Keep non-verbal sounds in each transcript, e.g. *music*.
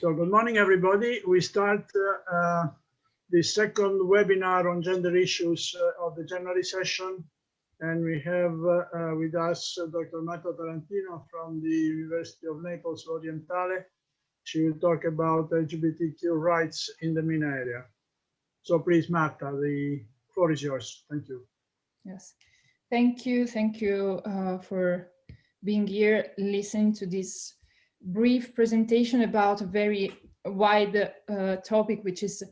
So good morning, everybody. We start uh, uh, the second webinar on gender issues uh, of the January session. And we have uh, uh, with us Dr. Marta Tarantino from the University of Naples Orientale. She will talk about LGBTQ rights in the MENA area. So please, Marta, the floor is yours. Thank you. Yes, thank you. Thank you for being here, listening to this brief presentation about a very wide uh, topic, which is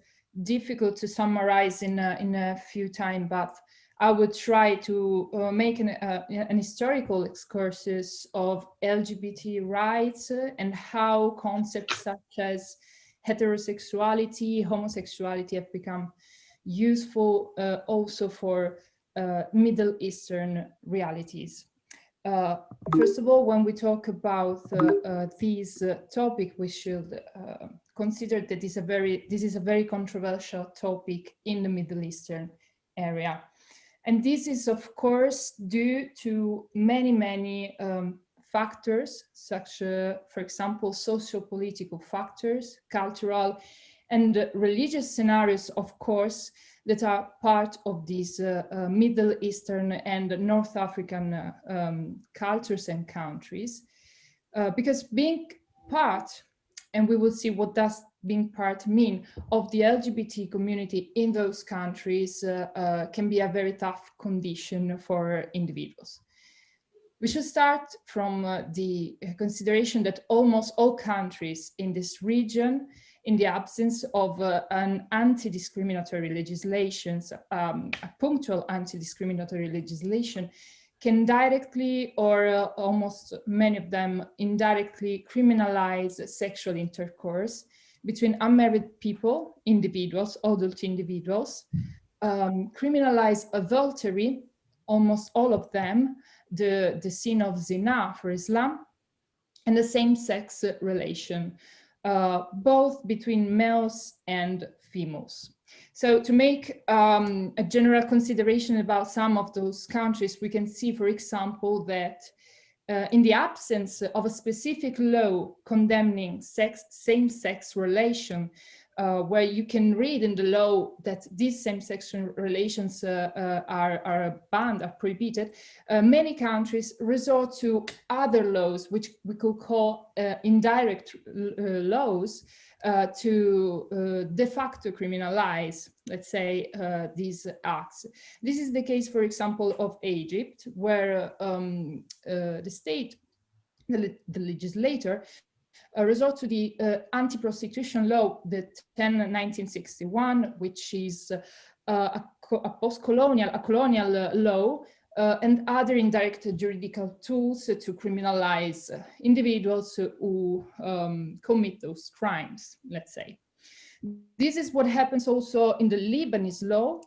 difficult to summarize in a, in a few time, but I would try to uh, make an, uh, an, historical excursus of LGBT rights and how concepts such as heterosexuality, homosexuality have become useful uh, also for uh, Middle Eastern realities. Uh, first of all, when we talk about uh, uh, this uh, topic, we should uh, consider that this, a very, this is a very controversial topic in the Middle Eastern area. And this is, of course, due to many, many um, factors, such, uh, for example, socio-political factors, cultural and religious scenarios, of course, that are part of these uh, uh, Middle Eastern and North African uh, um, cultures and countries. Uh, because being part, and we will see what does being part mean, of the LGBT community in those countries uh, uh, can be a very tough condition for individuals. We should start from the consideration that almost all countries in this region in the absence of uh, an anti-discriminatory legislation, um, a punctual anti-discriminatory legislation, can directly or uh, almost many of them indirectly criminalize sexual intercourse between unmarried people, individuals, adult individuals, um, criminalize adultery, almost all of them, the, the sin of zina for Islam, and the same-sex relation uh, both between males and females. So to make um, a general consideration about some of those countries, we can see, for example, that uh, in the absence of a specific law condemning sex, same-sex relation, uh, where you can read in the law that these same-sex relations uh, uh, are, are banned, are prohibited, uh, many countries resort to other laws, which we could call uh, indirect laws, to de facto criminalize, let's say, these acts. This is the case, for example, of Egypt, where um, the state, the, the legislator, uh, resort to the uh, anti-prostitution law, the 10 1961, which is uh, a, a post-colonial, a colonial uh, law, uh, and other indirect juridical tools to criminalize individuals who um, commit those crimes, let's say. This is what happens also in the Lebanese law,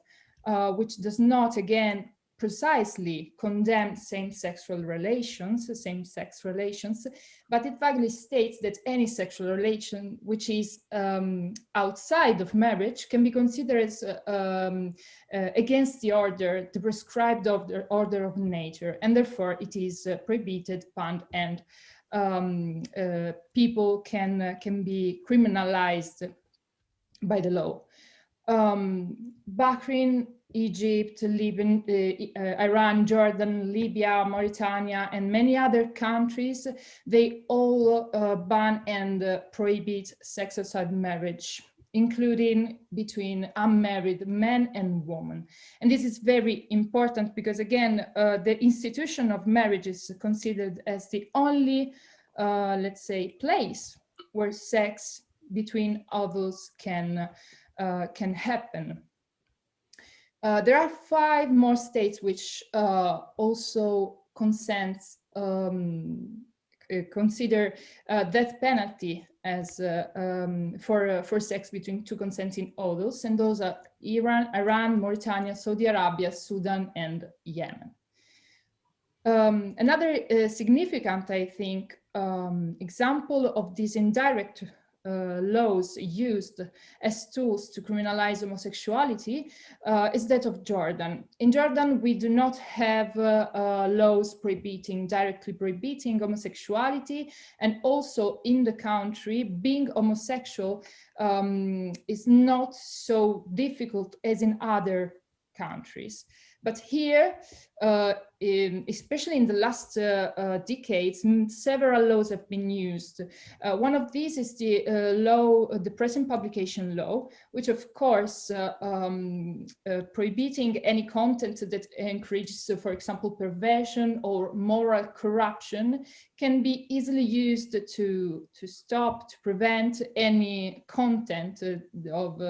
uh, which does not, again, precisely condemn same-sex relations, same-sex relations, but it vaguely states that any sexual relation which is um, outside of marriage can be considered as uh, um, uh, against the order, the prescribed order, order of nature, and therefore it is uh, prohibited, banned, and um, uh, people can, uh, can be criminalized by the law. Um, Egypt, Liban, uh, uh, Iran, Jordan, Libya, Mauritania, and many other countries, they all uh, ban and uh, prohibit sex outside marriage, including between unmarried men and women. And this is very important because, again, uh, the institution of marriage is considered as the only, uh, let's say, place where sex between others can, can happen. Uh, there are five more states which uh, also consent, um, uh, consider uh, death penalty as uh, um, for for sex between two consenting adults, and those are Iran, Iran, Mauritania, Saudi Arabia, Sudan, and Yemen. Um, another significant, I think, um, example of this indirect uh, laws used as tools to criminalize homosexuality uh, is that of Jordan. In Jordan, we do not have uh, uh, laws prohibiting, directly prohibiting homosexuality. And also in the country, being homosexual um, is not so difficult as in other countries. But here, uh, in, especially in the last uh, uh, decades, several laws have been used. Uh, one of these is the uh, law, uh, the press and publication law, which of course um, prohibiting any content that encourages, for example, perversion or moral corruption can be easily used to, to stop, to prevent any content of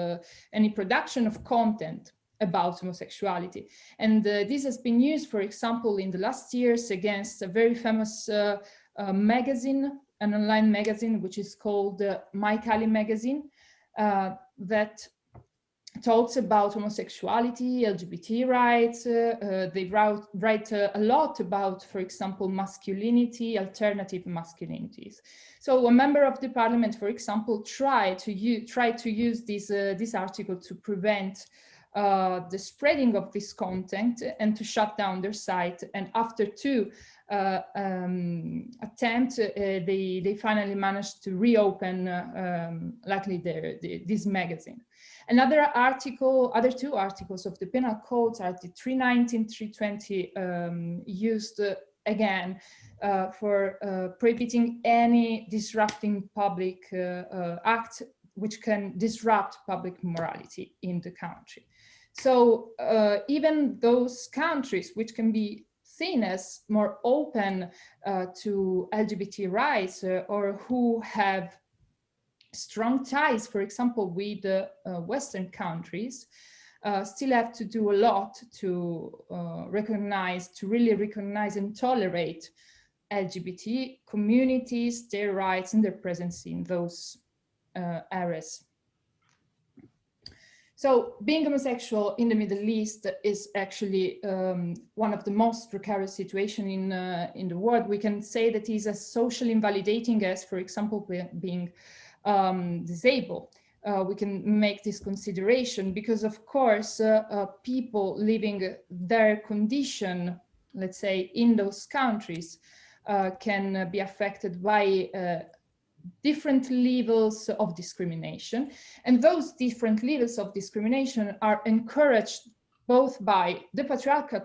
any production of content about homosexuality. And uh, this has been used, for example, in the last years against a very famous uh, uh, magazine, an online magazine, which is called uh, My.Kali magazine, uh, that talks about homosexuality, LGBT rights. Uh, they write, a lot about, for example, masculinity, alternative masculinities. So a member of the parliament, for example, tried to tried to use this, this article to prevent uh, the spreading of this content and to shut down their site. And after two uh, um, attempts, uh, they, they finally managed to reopen, uh, um, likely their, the, this magazine. Another article, other two articles of the penal codes are the 319, 320 um, used uh, again uh, for prohibiting any disrupting public act which can disrupt public morality in the country. So uh, even those countries which can be seen as more open uh, to LGBT rights uh, or who have strong ties, for example, with the uh, Western countries, uh, still have to do a lot to uh, recognize, to really recognize and tolerate LGBT communities, their rights and their presence in those areas. So being homosexual in the Middle East is actually um, one of the most precarious situations in, uh, in the world. We can say that that is as socially invalidating as, for example, being um, disabled. Uh, we can make this consideration because, of course, uh, uh people living their condition, let's say, in those countries, uh, can be affected by uh, different levels of discrimination. And those different levels of discrimination are encouraged both by the patriarchal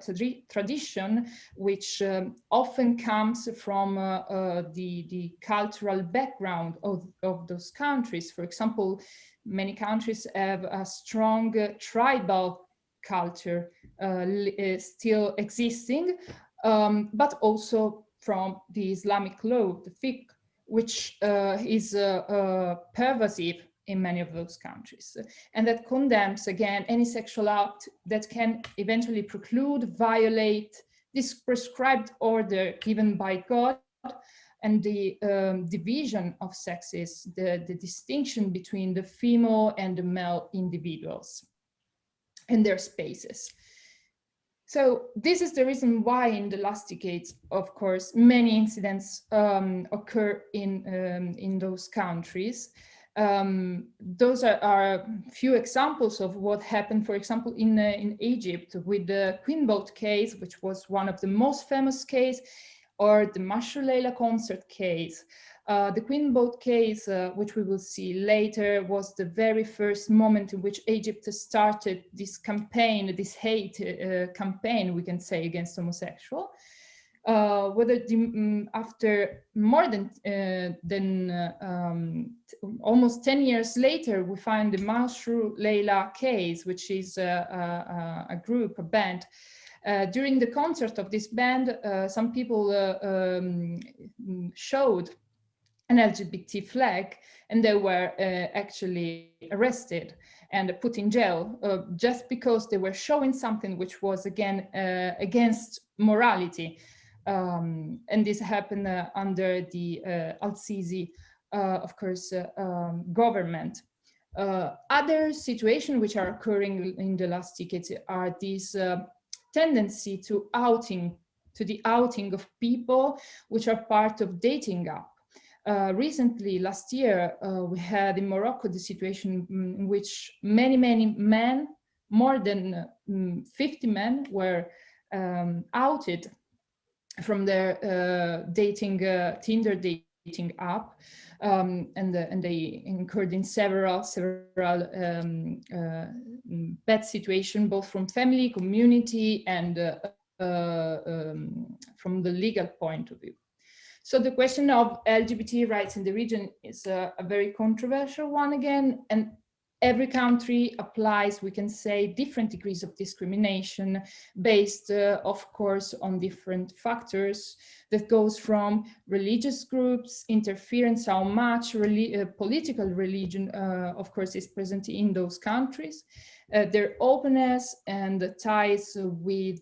tradition, which um, often comes from uh, uh, the, the cultural background of, of those countries. For example, many countries have a strong uh, tribal culture uh, uh, still existing, um, but also from the Islamic law, the fiqh which uh, is uh, uh, pervasive in many of those countries and that condemns again any sexual act that can eventually preclude violate this prescribed order given by God and the um, division of sexes, the, the distinction between the female and the male individuals and their spaces. So this is the reason why in the last decades, of course, many incidents um, occur in, um, in those countries. Um, those are, are few examples of what happened, for example, in, uh, in Egypt with the Queen Boat case, which was one of the most famous case, or the Mashrou' concert case. Uh, the Queen Boat case, uh, which we will see later, was the very first moment in which Egypt started this campaign, this hate uh, campaign, we can say, against homosexual. Uh, whether the, um, after more than uh, than um, almost 10 years later, we find the Mashrou' Leila case, which is a, a, a group, a band, uh, during the concert of this band, uh, some people uh, um, showed an LGBT flag and they were uh, actually arrested and put in jail uh, just because they were showing something which was again uh, against morality. Um, and this happened uh, under the uh, Al-Sisi, uh, of course, um, government. other situations which are occurring in the last decades are this tendency to outing, to the outing of people which are part of dating app Uh, recently, last year, uh, we had in Morocco the situation in which many, many men, more than um, 50 men were um, outed from their uh, dating, uh, Tinder dating app. Um, and, and they incurred in several, several um, bad situations, both from family, community, and um, from the legal point of view. So the question of LGBT rights in the region is a, a, very controversial one again, and every country applies, we can say, different degrees of discrimination based, uh, of course, on different factors that goes from religious groups, interference, how much uh, political religion, uh, of course, is present in those countries, uh, their openness and ties with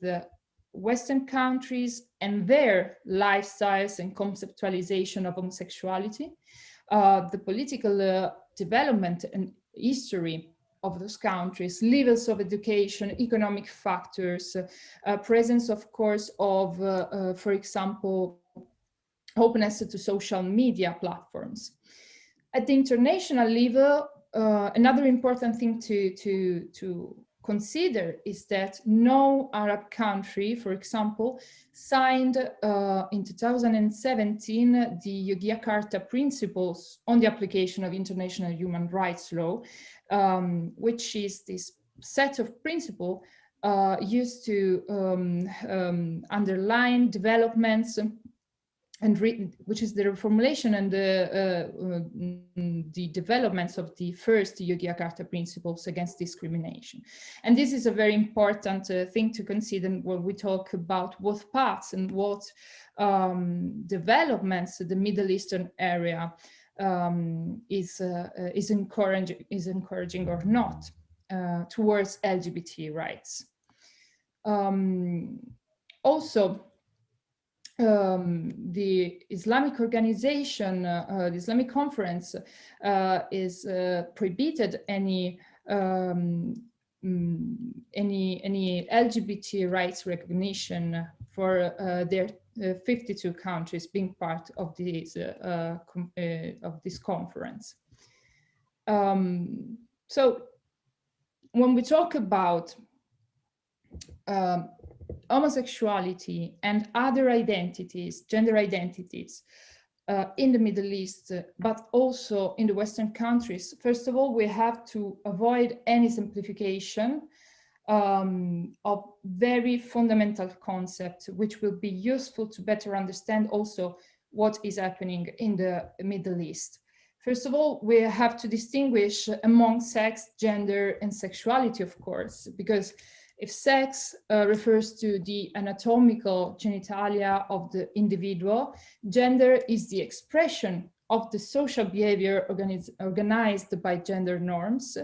Western countries and their lifestyles and conceptualization of homosexuality, uh, the political uh, development and history of those countries, levels of education, economic factors, uh, presence, of course, of, uh, uh, for example, openness to social media platforms. At the international level, uh, another important thing to, to, to consider is that no Arab country, for example, signed uh, in 2017 the Yogyakarta Principles on the application of international human rights law, um, which is this set of principles uh, used to um, um, underline developments and which is the reformulation and the, uh, uh, the developments of the first Yogyakarta principles against discrimination. And this is a very important uh, thing to consider when we talk about what paths and what um, developments the Middle Eastern area um, is, uh, uh, is, encouraging, is encouraging or not uh, towards LGBT rights. Um, also, um, the Islamic organization, uh, uh, the Islamic conference uh, is uh, prohibited any um, mm, any any LGBT rights recognition for uh, their uh, 52 countries being part of this of this conference. Um, so when we talk about um, homosexuality and other identities, gender identities, uh, in the Middle East, but also in the Western countries, first of all, we have to avoid any simplification um, of very fundamental concepts, which will be useful to better understand also what is happening in the Middle East. First of all, we have to distinguish among sex, gender, and sexuality, of course, because if sex uh, refers to the anatomical genitalia of the individual, gender is the expression of the social behavior organized by gender norms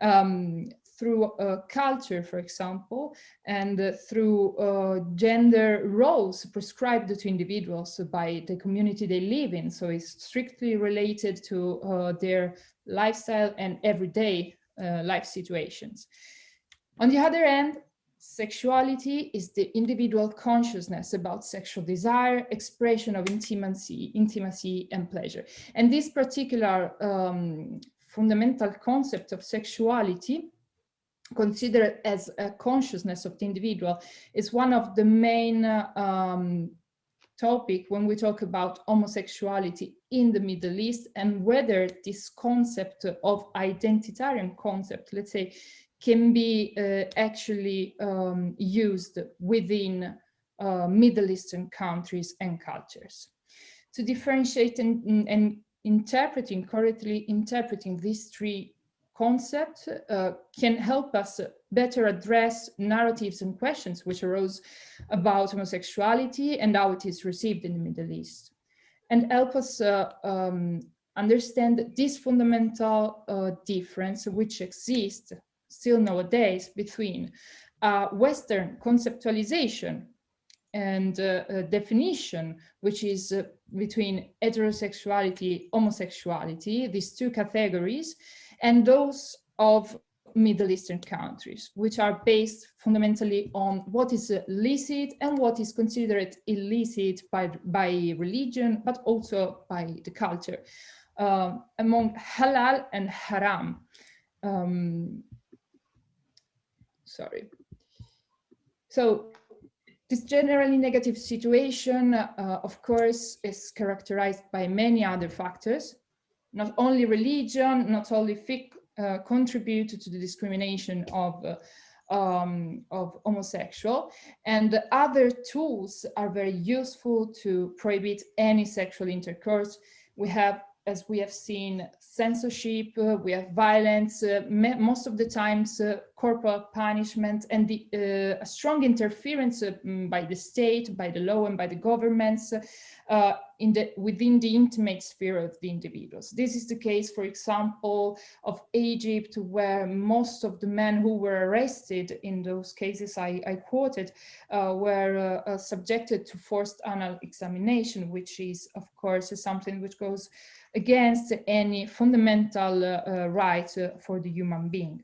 um, through culture, for example, and uh, through uh, gender roles prescribed to individuals by the community they live in. So it's strictly related to uh, their lifestyle and everyday uh, life situations. On the other hand, sexuality is the individual consciousness about sexual desire, expression of intimacy, intimacy and pleasure. And this particular um, fundamental concept of sexuality considered as a consciousness of the individual is one of the main uh, um, topic when we talk about homosexuality in the Middle East and whether this concept of identitarian concept, let's say, can be uh, actually um, used within uh, Middle Eastern countries and cultures. To differentiate and, and interpreting, correctly interpreting these three concepts uh, can help us better address narratives and questions which arose about homosexuality and how it is received in the Middle East and help us uh, um, understand this fundamental uh, difference which exists still nowadays between uh, Western conceptualization and uh, definition, which is uh, between heterosexuality, homosexuality, these two categories, and those of Middle Eastern countries, which are based fundamentally on what is licit and what is considered illicit by, by religion, but also by the culture, uh, among halal and haram. Um, sorry. So this generally negative situation, uh, of course, is characterized by many other factors, not only religion, not only fiqh uh, contribute to the discrimination of uh, um, of homosexual and other tools are very useful to prohibit any sexual intercourse. We have as we have seen censorship, uh, we have violence, uh, most of the times uh, corporal punishment and the, uh, a strong interference uh, mm, by the state, by the law and by the governments uh, in the, within the intimate sphere of the individuals. This is the case, for example, of Egypt, where most of the men who were arrested in those cases I, I quoted were subjected to forced anal examination, which is, of course, something which goes against any fundamental uh, uh, right uh, for the human being.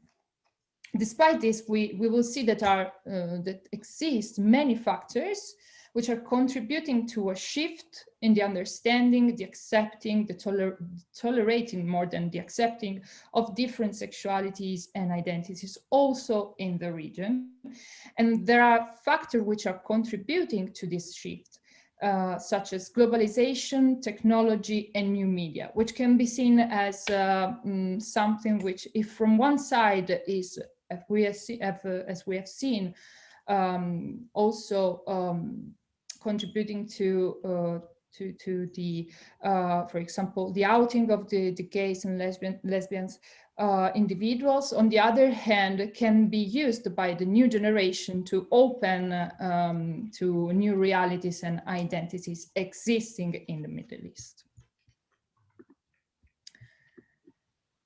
Despite this, we, we will see that, are, that exist many factors which are contributing to a shift in the understanding, the accepting, the toler tolerating more than the accepting of different sexualities and identities also in the region. And there are factors which are contributing to this shift. Uh, such as globalization, technology, and new media, which can be seen as uh, mm, something which, if from one side is, as we have, see, uh, as we have seen, um, also um, contributing to uh, to to the, uh, for example, the outing of the the gays and lesbian lesbians uh, individuals, on the other hand, can be used by the new generation to open um, to new realities and identities existing in the Middle East.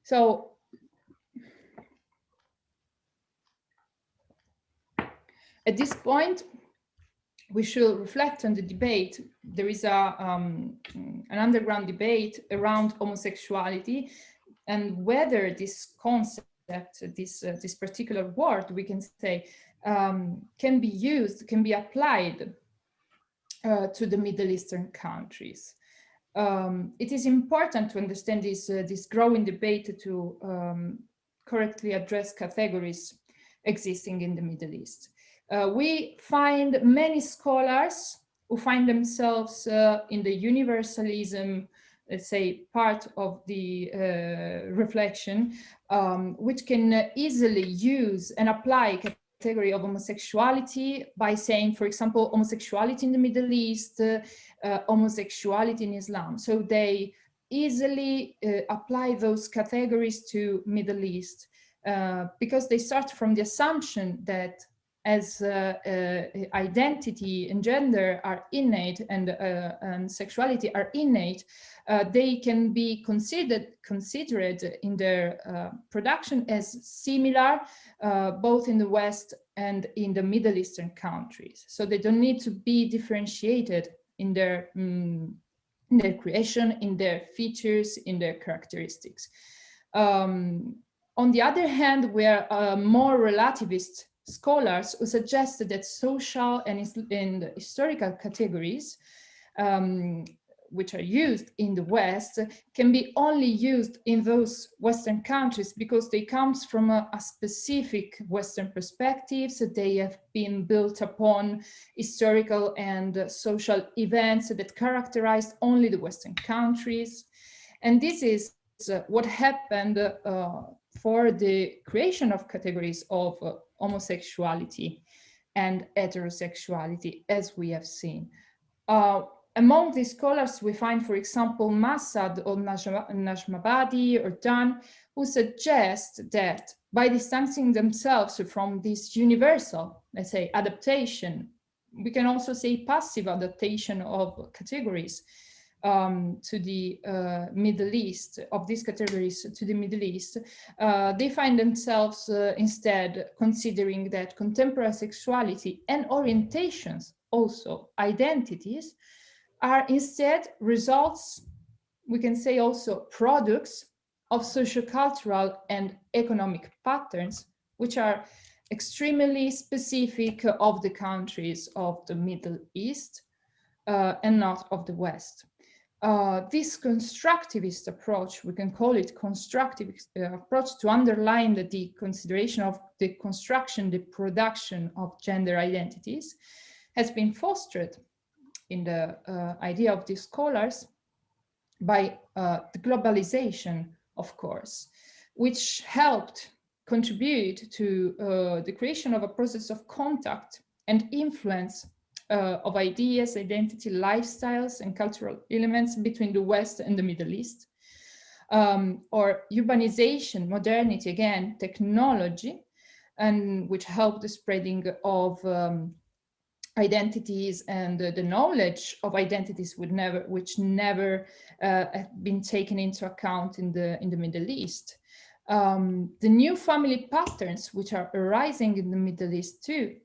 So at this point, we should reflect on the debate. There is a, um, an underground debate around homosexuality and whether this concept, this, uh, this particular word, we can say, um, can be used, can be applied uh, to the Middle Eastern countries. Um, it is important to understand this, uh, this growing debate to um, correctly address categories existing in the Middle East. Uh, we find many scholars who find themselves uh, in the universalism let's say, part of the uh, reflection, um, which can easily use and apply category of homosexuality by saying, for example, homosexuality in the Middle East, uh, uh, homosexuality in Islam. So they easily uh, apply those categories to Middle East because they start from the assumption that as uh, uh, identity and gender are innate and, uh, and sexuality are innate, they can be considered considered in their production as similar both in the West and in the Middle Eastern countries. So they don't need to be differentiated in their, um, in their creation, in their features, in their characteristics. Um, on the other hand, we are more relativist scholars who suggested that social and, and historical categories um, which are used in the West can be only used in those Western countries because they comes from a, a specific Western perspective. So They have been built upon historical and social events that characterized only the Western countries. And this is uh, what happened uh, for the creation of categories of uh, homosexuality and heterosexuality, as we have seen. Uh, among these scholars, we find, for example, Massad or Najmabadi or Dan, who suggest that by distancing themselves from this universal, let's say, adaptation, we can also say passive adaptation of categories, um, to the uh, Middle East, of these categories to the Middle East, uh, they find themselves uh, instead considering that contemporary sexuality and orientations, also identities, are instead results, we can say also products of sociocultural and economic patterns, which are extremely specific of the countries of the Middle East uh, and not of the West. Uh, this constructivist approach, we can call it constructive uh, approach to underline the, the, consideration of the construction, the production of gender identities, has been fostered in the uh, idea of these scholars by uh, the globalization, of course, which helped contribute to uh, the creation of a process of contact and influence uh, of ideas, identity, lifestyles, and cultural elements between the West and the Middle East. Um, or urbanization, modernity, again, technology, and which helped the spreading of um, identities and uh, the knowledge of identities would never, which never uh, have been taken into account in the in the Middle East. Um, the new family patterns which are arising in the Middle East too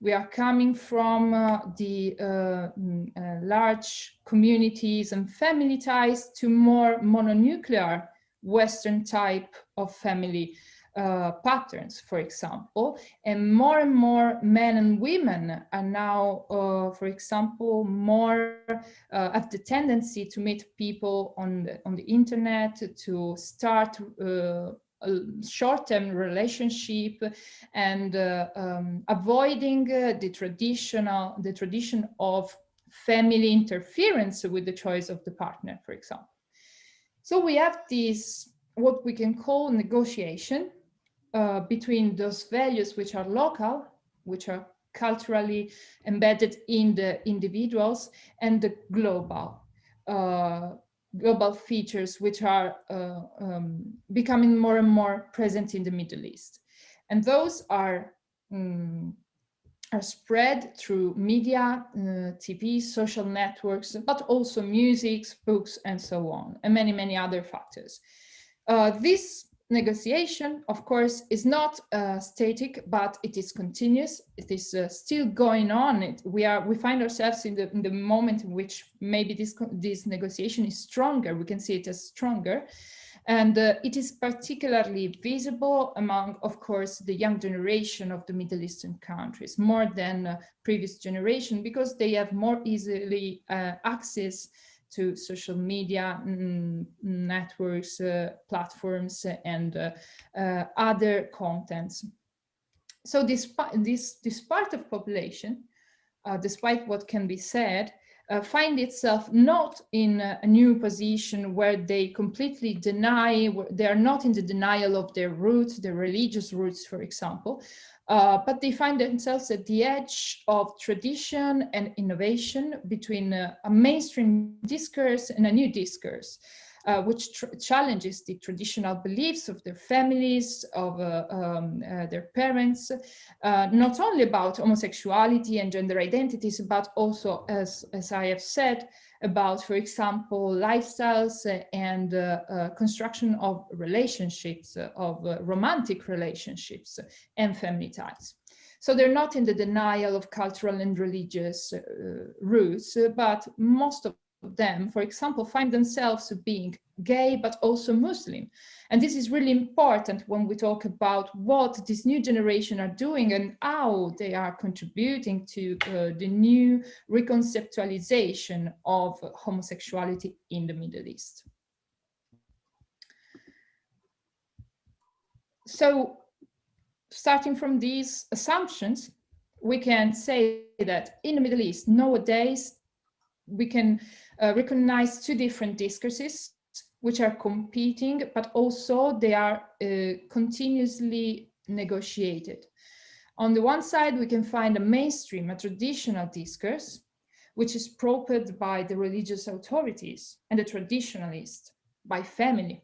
we are coming from uh, the uh, mm, uh, large communities and family ties to more mononuclear Western type of family uh, patterns, for example, and more and more men and women are now, uh, for example, more uh, have the tendency to meet people on the, on the internet, to start short-term relationship and uh, um, avoiding uh, the traditional the tradition of family interference with the choice of the partner for example. So we have this what we can call negotiation uh, between those values which are local which are culturally embedded in the individuals and the global uh, global features which are uh, um, becoming more and more present in the Middle East. And those are, um, are spread through media, uh, TV, social networks, but also music, books, and so on, and many, many other factors. Uh, this negotiation, of course, is not uh, static, but it is continuous. It is uh, still going on. It, we are we find ourselves in the in the moment in which maybe this this negotiation is stronger. We can see it as stronger, and uh, it is particularly visible among, of course, the young generation of the Middle Eastern countries, more than uh, previous generation, because they have more easily uh, access to social media mm, networks, uh, platforms, and uh, uh, other contents. So this, this, this part of population, despite what can be said, uh, find itself not in a, new position where they completely deny, they are not in the denial of their roots, their religious roots, for example, uh, but they find themselves at the edge of tradition and innovation between a mainstream discourse and a new discourse, uh, which challenges the traditional beliefs of their families, of uh, um, uh, their parents, uh, not only about homosexuality and gender identities, but also, as, as I have said, about, for example, lifestyles and uh, uh, construction of relationships, uh, of romantic relationships and family ties. So they're not in the denial of cultural and religious roots, but most of them, for example, find themselves being gay, but also Muslim. And this is really important when we talk about what this new generation are doing and how they are contributing to uh, the new reconceptualization of homosexuality in the Middle East. So starting from these assumptions, we can say that in the Middle East nowadays, we can uh, recognize two different discourses which are competing, but also they are uh, continuously negotiated. On the one side, we can find a mainstream, a traditional discourse, which is propelled by the religious authorities and the traditionalists, by family,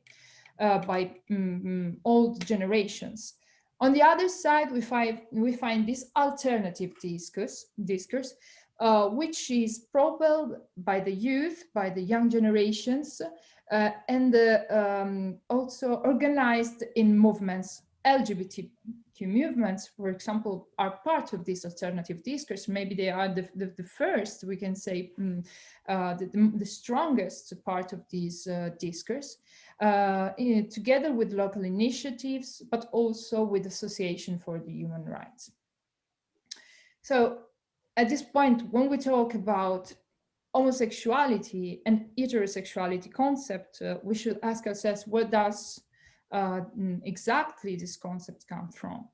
uh, by mm, old generations. On the other side, we find, we find this alternative discourse, discourse uh, which is propelled by the youth, by the young generations, uh, and um, also organized in movements LGBTQ movements, for example, are part of this alternative discourse. Maybe they are the, the, the first, we can say, um, the, the, strongest part of this uh, discourse, uh, in, together with local initiatives, but also with Association for the Human Rights. So at this point, when we talk about homosexuality and heterosexuality concept, uh, we should ask ourselves, where does uh, exactly this concept come from?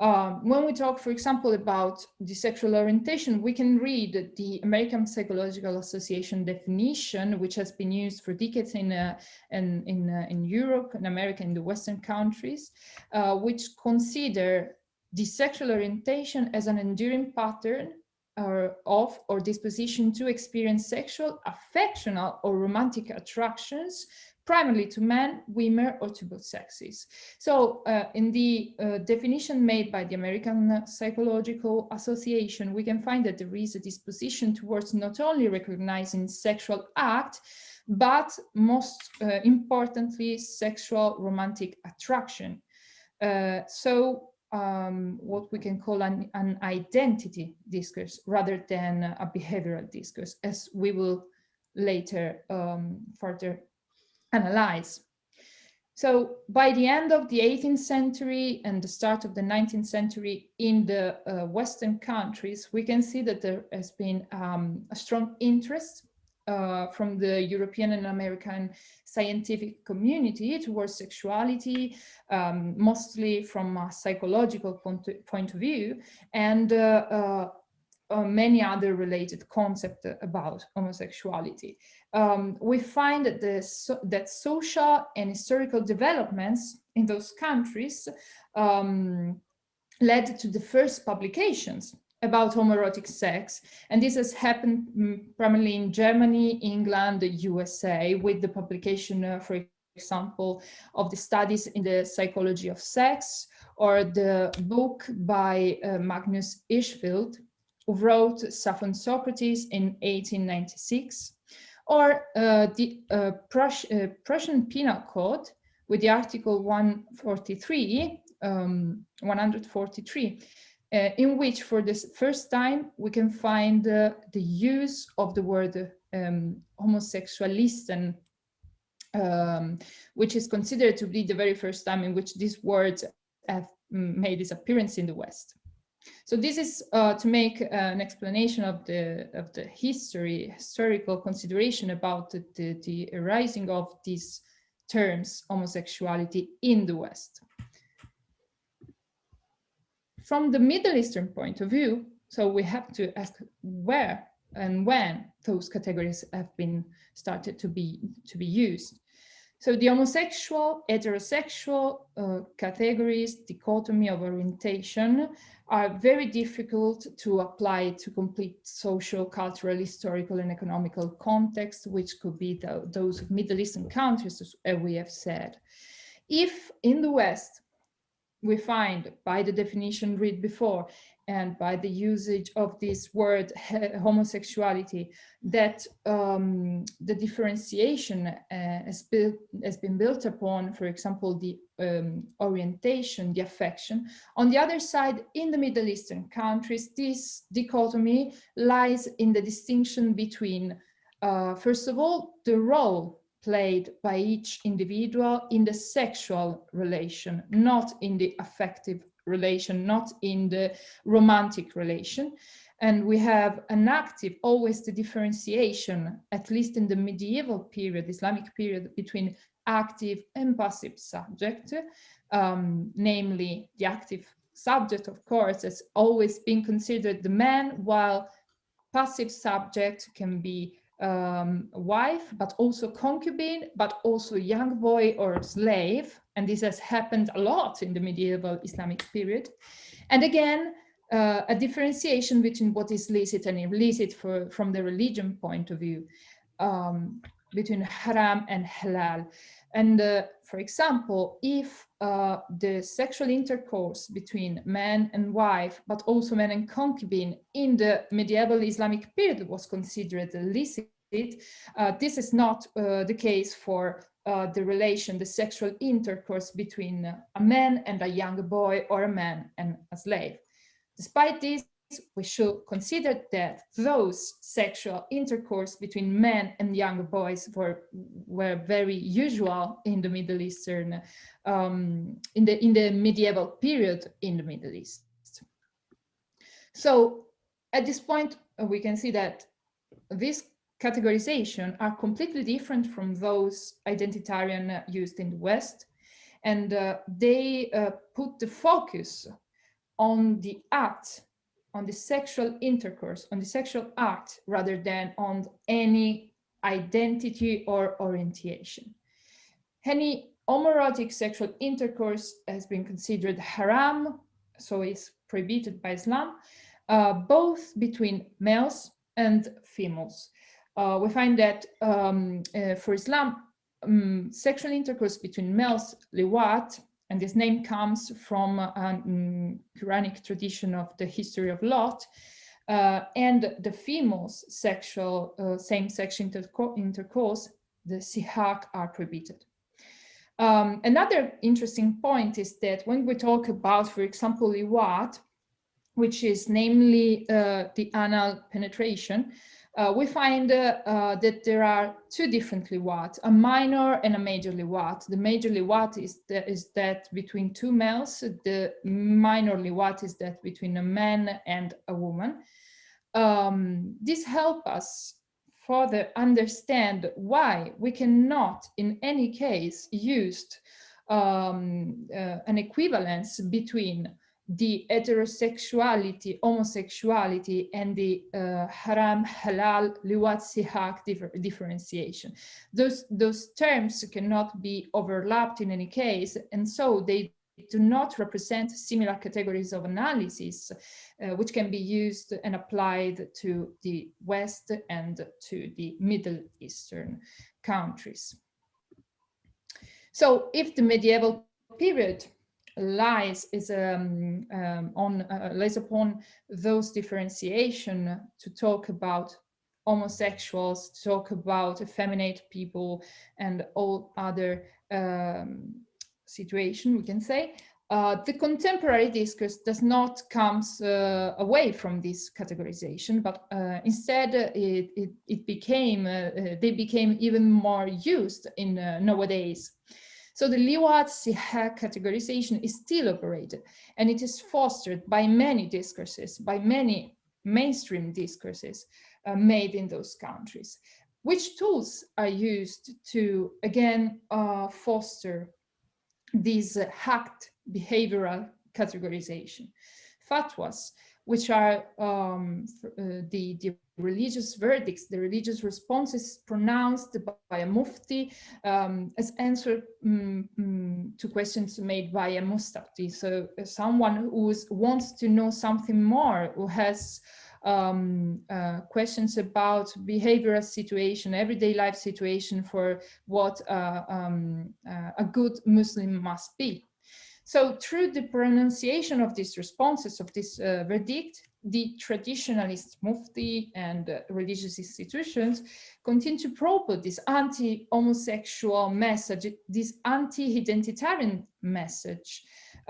Um, when we talk, for example, about the sexual orientation, we can read the American Psychological Association definition, which has been used for decades in uh, in in, uh, in, Europe, in America, in the Western countries, uh, which consider the sexual orientation as an enduring pattern or of or disposition to experience sexual, affectional, or romantic attractions primarily to men, women, or to both sexes. So uh, in the uh, definition made by the American Psychological Association, we can find that there is a disposition towards not only recognizing sexual act, but most uh, importantly, sexual romantic attraction. Uh, so um, what we can call an, an identity discourse rather than a behavioral discourse, as we will later um, further analyze. So by the end of the 18th century and the start of the 19th century in the uh, Western countries, we can see that there has been um, a strong interest uh, from the European and American scientific community towards sexuality, um, mostly from a psychological point, point of view, and uh, uh, uh many other related concepts about homosexuality. Um, we find that, the, so, that social and historical developments in those countries um, led to the first publications about homoerotic sex. And this has happened mm, primarily in Germany, England, the USA, with the publication, uh, for example, of the studies in the psychology of sex, or the book by uh, Magnus Hirschfeld, who wrote Sappho Socrates in 1896, or uh, the uh, Prus uh, Prussian Penal Code with the Article 143, um, 143, uh, in which for the first time we can find uh, the use of the word um, homosexualisten, um, which is considered to be the very first time in which these words have made its appearance in the West. So this is uh, to make uh, an explanation of the of the history, historical consideration about the, the, the arising of these terms, homosexuality in the West from the Middle Eastern point of view, so we have to ask where and when those categories have been started to be to be used. So the homosexual, heterosexual uh, categories, dichotomy of orientation are very difficult to apply to complete social, cultural, historical, and economical context, which could be the, those Middle Eastern countries, as we have said. If in the West, we find by the definition read before and by the usage of this word homosexuality that um, the differentiation uh, has, built, has been built upon, for example, the um, orientation, the affection. On the other side, in the Middle Eastern countries, this dichotomy lies in the distinction between, uh, first of all, the role played by each individual in the sexual relation, not in the affective relation, not in the romantic relation. And we have an active, always the differentiation, at least in the medieval period, Islamic period, between active and passive subject, um, namely the active subject, of course, has always been considered the man, while passive subject can be um, wife, but also concubine, but also young boy or slave. And this has happened a lot in the medieval Islamic period. And again, uh, a differentiation between what is licit and illicit for, from the religion point of view, um, between haram and halal. And uh, for example, if uh, the sexual intercourse between man and wife, but also man and concubine in the medieval Islamic period was considered illicit, uh, this is not uh, the case for uh, the relation, the sexual intercourse between a man and a young boy or a man and a slave. Despite this, we should consider that those sexual intercourse between men and young boys were, were very usual in the Middle Eastern, um, in, the, in the medieval period in the Middle East. So at this point, we can see that these categorization are completely different from those identitarian used in the West. And uh, they uh, put the focus on the act, on the sexual intercourse, on the sexual act, rather than on any identity or orientation. Any homoerotic sexual intercourse has been considered haram, so is prohibited by Islam, uh, both between males and females. Uh, we find that um, uh, for Islam, um, sexual intercourse between males, liwat, and this name comes from a um, Quranic tradition of the history of Lot, uh, and the females' sexual uh, same-sex interco intercourse, the sihak, are prohibited. Um, another interesting point is that when we talk about, for example, liwat, which is namely uh, the anal penetration, uh, we find uh, uh, that there are two different liwat, a minor and a major liwat. The major liwat is, the, is that between two males, the minor liwat is that between a man and a woman. Um, this helps us further understand why we cannot in any case use um, uh, an equivalence between the heterosexuality, homosexuality, and the uh, haram, halal, liwat, sihak differ differentiation. Those, those terms cannot be overlapped in any case, and so they do not represent similar categories of analysis, uh, which can be used and applied to the West and to the Middle Eastern countries. So if the medieval period lies is um, um, on uh, lays upon those differentiation to talk about homosexuals, to talk about effeminate people and all other um, situation, we can say. Uh, the contemporary discourse does not comes uh, away from this categorization, but uh, instead it, it, it became, uh, uh, they became even more used in uh, nowadays. So the Liwat Sihak categorization is still operated and it is fostered by many discourses, by many mainstream discourses uh, made in those countries. Which tools are used to, again, uh, foster this uh, hacked behavioral categorization? Fatwas, which are um, uh, the, the religious verdicts, the religious responses pronounced by a mufti um, as answer um, um, to questions made by a mustafti. So uh, someone who wants to know something more, who has um, uh, questions about behavioral situation, everyday life situation for what uh, um, uh, a good Muslim must be. So through the pronunciation of these responses of this uh, verdict, the traditionalist mufti and uh, religious institutions continue to propel this anti-homosexual message, this anti-identitarian message,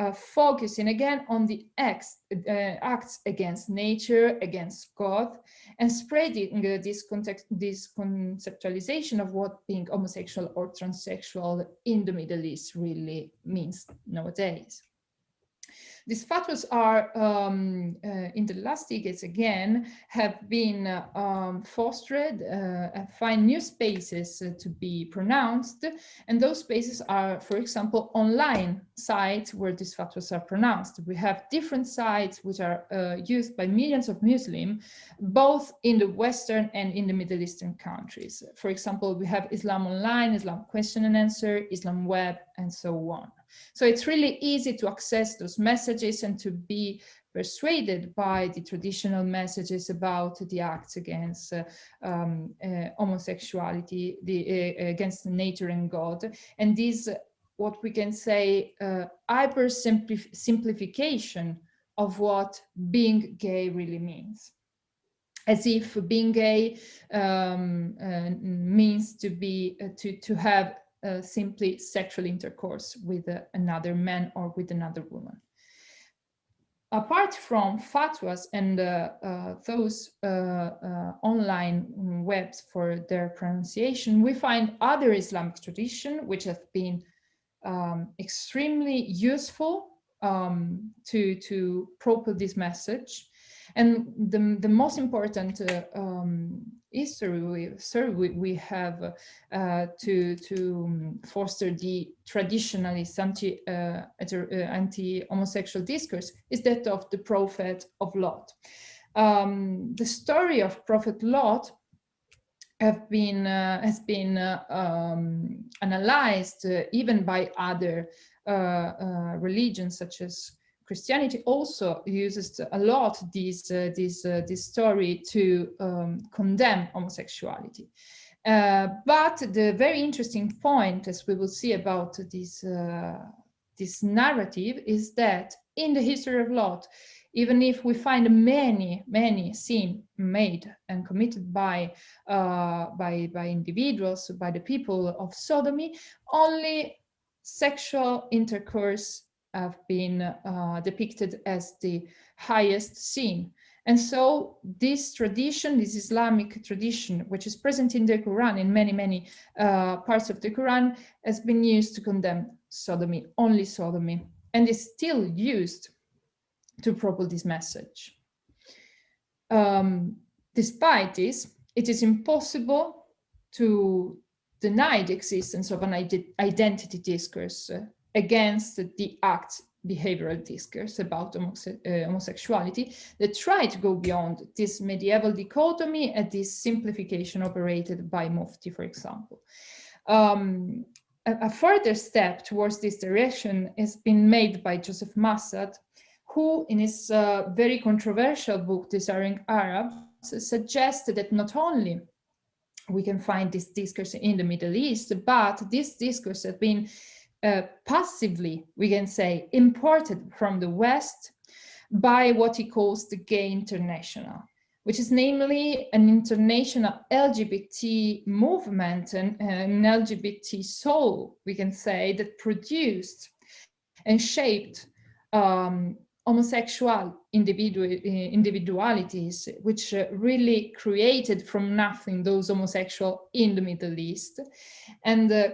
uh, focusing again on the acts, uh, acts against nature, against God, and spreading uh, this, context, this conceptualization of what being homosexual or transsexual in the Middle East really means nowadays. These fatwas are, um, uh, in the last decades again, have been uh, um, fostered uh, and find new spaces uh, to be pronounced. And those spaces are, for example, online sites where these fatwas are pronounced. We have different sites which are uh, used by millions of Muslims, both in the Western and in the Middle Eastern countries. For example, we have Islam Online, Islam Question and Answer, Islam Web, and so on. So it's really easy to access those messages and to be persuaded by the traditional messages about the acts against uh, um, uh, homosexuality, the, uh, against nature and God. And this, what we can say, uh, hyper simplification of what being gay really means. as if being gay um, uh, means to be uh, to to have uh, simply sexual intercourse with uh, another man or with another woman. Apart from fatwas and uh, uh, those online webs for their pronunciation, we find other Islamic tradition which have been um, extremely useful um, to to propel this message and the, the most important uh, um, history we, we, we have uh, to, to foster the traditionalist anti, uh, uh, anti-homosexual discourse is that of the prophet of Lot. Um, the story of Prophet Lot have been uh, has been uh, um, analyzed uh, even by other religions such as Christianity also uses a lot this uh, this uh, this story to um, condemn homosexuality. Uh, but the very interesting point, as we will see about this uh, this narrative, is that in the history of Lot, even if we find many many sin made and committed by uh, by by individuals, by the people of Sodomy, only sexual intercourse have been uh, depicted as the highest sin. And so this tradition, this Islamic tradition, which is present in the Quran, in many, many uh, parts of the Quran, has been used to condemn sodomy, only sodomy, and is still used to propel this message. Um, despite this, it is impossible to deny the existence of an identity discourse uh, against the act behavioral discourse about homose uh, homosexuality that try to go beyond this medieval dichotomy and this simplification operated by Mufti, for example. Um, a, a, further step towards this direction has been made by Joseph Massad, who in his uh, very controversial book, Desiring Arabs, suggested that not only we can find this discourse in the Middle East, but this discourse has been uh, passively, we can say, imported from the West by what he calls the Gay International, which is namely an international LGBT movement and an LGBT soul, we can say, that produced and shaped um, homosexual individual, individualities, which uh, really created from nothing those homosexual in the Middle East. And uh,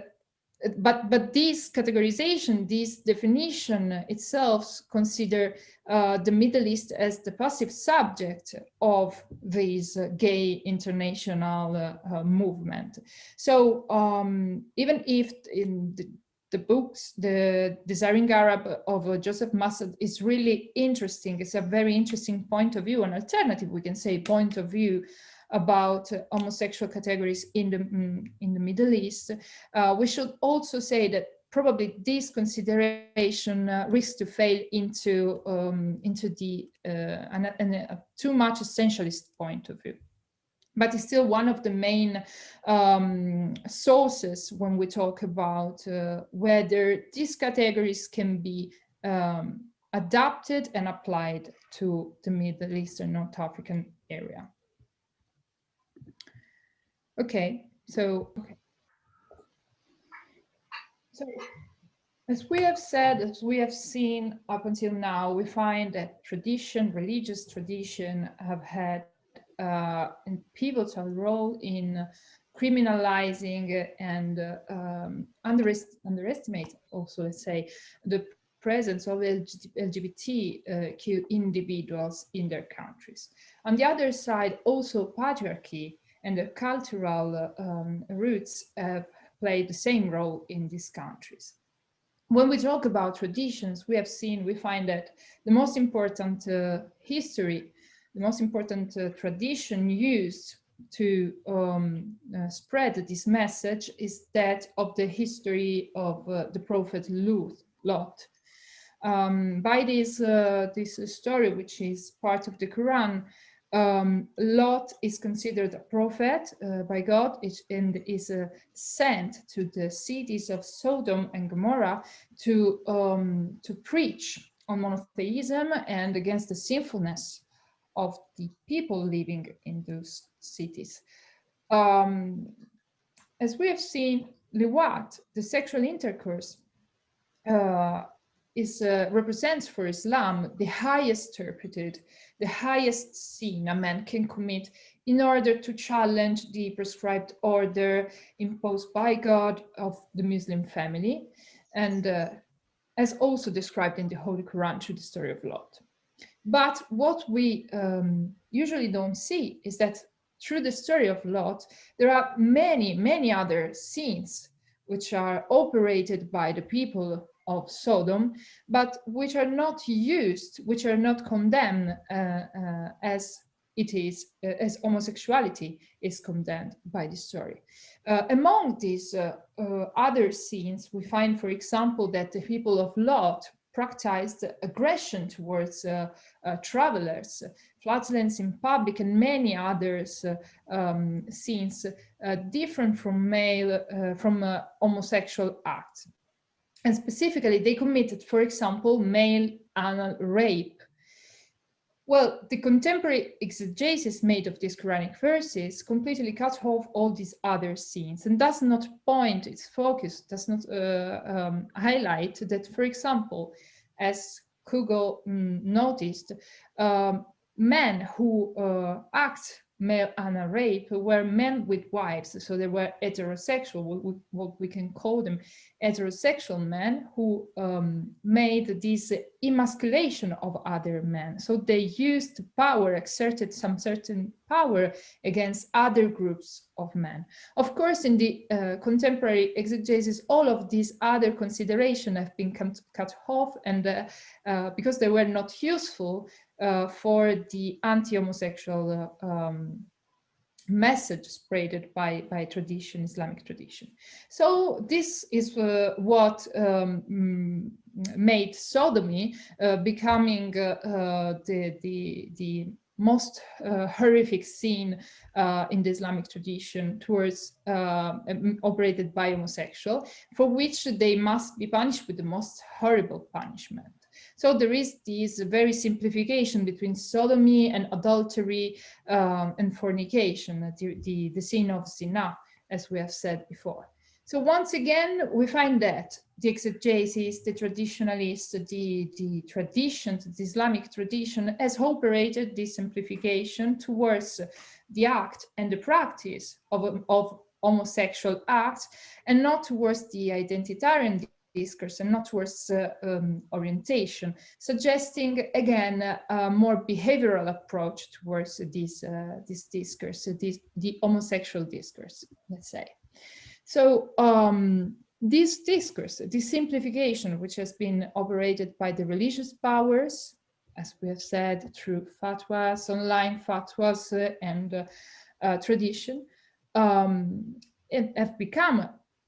but but this categorization, this definition itself consider uh, the Middle East as the passive subject of this uh, gay international uh, movement. So um, even if in the, the, books, the Desiring Arab of uh, Joseph Massad is really interesting, it's a very interesting point of view, an alternative, we can say, point of view about homosexual categories in the, mm, in the Middle East, uh, we should also say that probably this consideration uh, risks to fail into um, into the uh, an, an, too much essentialist point of view. But it's still one of the main um, sources when we talk about uh, whether these categories can be um, adapted and applied to the Middle Eastern North African area. Okay, so okay. So as we have said, as we have seen up until now, we find that tradition, religious tradition have had uh, a pivotal role in criminalizing and uh, um, underest underestimate also, let's say, the presence of LGBTQ individuals in their countries. On the other side, also patriarchy and the cultural um, roots have played the same role in these countries. When we talk about traditions, we have seen, we find that the most important uh, history, the most important uh, tradition used to um, uh, spread this message is that of the history of uh, the prophet Lot. Um, by this, uh, this story, which is part of the Quran, um, Lot is considered a prophet uh, by God and is uh, sent to the cities of Sodom and Gomorrah to, um, to preach on monotheism and against the sinfulness of the people living in those cities. Um, as we have seen, liwat, the sexual intercourse, uh, is uh, represents for Islam the highest interpreted, the highest sin a man can commit in order to challenge the prescribed order imposed by God of the Muslim family, and uh, as also described in the Holy Quran through the story of Lot. But what we um, usually don't see is that through the story of Lot, there are many, many other scenes which are operated by the people of Sodom, but which are not used, which are not condemned uh, uh, as it is, uh, as homosexuality is condemned by the story. Uh, among these uh, uh, other scenes, we find, for example, that the people of Lot practiced aggression towards travelers, flatulence in public, and many others um, scenes different from male, from homosexual acts. And specifically, they committed, for example, male anal rape. Well, the contemporary exegesis made of these Quranic verses completely cuts off all these other scenes and does not point its focus, does not uh, um, highlight that, for example, as Kugle mm, noticed, um, men who uh, act male anal rape were men with wives. So they were heterosexual what, what we can call them heterosexual men who um, made this emasculation of other men. So they used power exerted some certain power against other groups of men. Of course in the uh, contemporary exegesis all of these other considerations have been cut off and uh, uh, because they were not useful for the anti-homosexual uh, um, message spreaded by, by tradition, Islamic tradition. So this is uh, what um, mm, made sodomy uh, becoming uh, uh, the, the, the most uh, horrific scene in the Islamic tradition towards operated by homosexual, for which they must be punished with the most horrible punishment. So there is this very simplification between sodomy and adultery um, and fornication, the, the, the sin of zina, as we have said before. So once again, we find that the exegesis, the traditionalists, the, the tradition, the Islamic tradition has operated this simplification towards the act and the practice of, of homosexual acts and not towards the identitarian discourse and not towards uh, um, orientation, suggesting again a more behavioral approach towards this, uh, this discourse, this, the homosexual discourse, let's say. So um, this discourse, this simplification, which has been operated by the religious powers, as we have said, through fatwas, online fatwas uh, and uh, uh, tradition, um, have become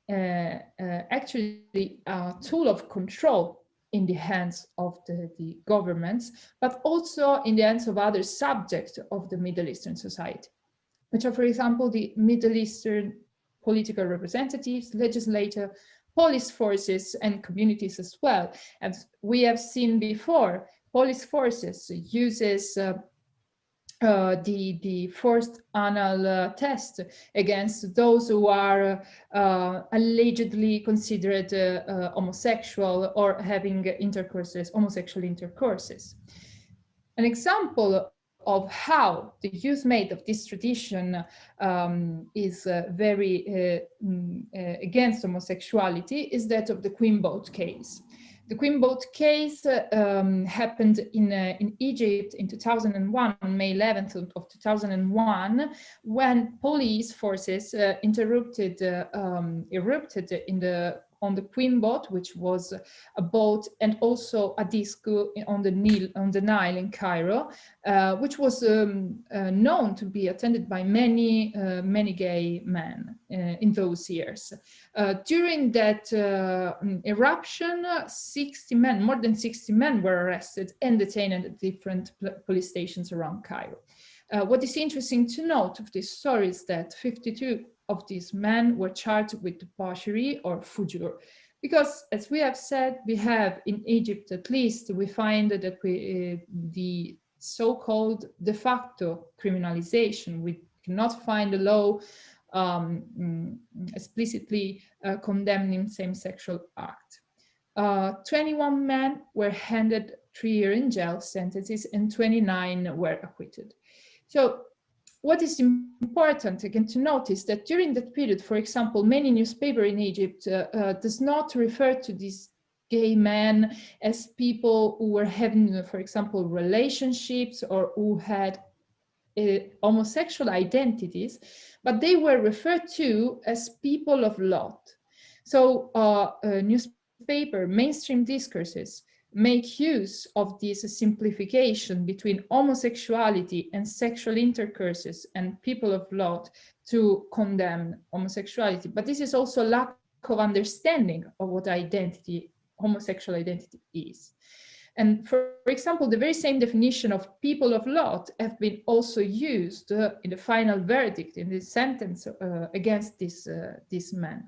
Uh, uh, actually a tool of control in the hands of the, the governments, but also in the hands of other subjects of the Middle Eastern society, which uh, are, for example, the Middle Eastern political representatives, legislators, police forces, and communities as well. As we have seen before, police forces uses uh, uh, the the forced anal uh, test against those who are uh, allegedly considered uh, uh, homosexual or having intercourses, homosexual intercourses. An example of how the use made of this tradition um, is uh, very mm, against homosexuality is that of the Queen Boat case. The Queen Boat case um, happened in, uh, in Egypt in 2001, on May 11th of 2001, when police forces uh, interrupted, uh, um, erupted in the on the Queen boat, which was a boat and also a disco on the Nile, on the Nile in Cairo, uh, which was um, uh, known to be attended by many, uh, many gay men uh, in those years. Uh, during that uh, eruption, 60 men, more than 60 men were arrested and detained at different police stations around Cairo. what is interesting to note of this story is that 52 of these men were charged with debauchery or fujur. Because as we have said, we have in Egypt at least, we find that we, uh, the so-called de facto criminalization. We cannot find a law um, mm, explicitly uh, condemning same-sexual act. Uh, 21 men were handed three-year in jail sentences and 29 were acquitted. So what is important again to notice that during that period, for example, many newspaper in Egypt uh, uh, does not refer to these gay men as people who were having, for example, relationships or who had uh, homosexual identities, but they were referred to as people of Lot. So uh, newspaper mainstream discourses make use of this simplification between homosexuality and sexual intercourses and people of Lot to condemn homosexuality. But this is also a lack of understanding of what identity, homosexual identity is. And for, for example, the very same definition of people of Lot have been also used uh, in the final verdict in this sentence uh, against this, uh, this man.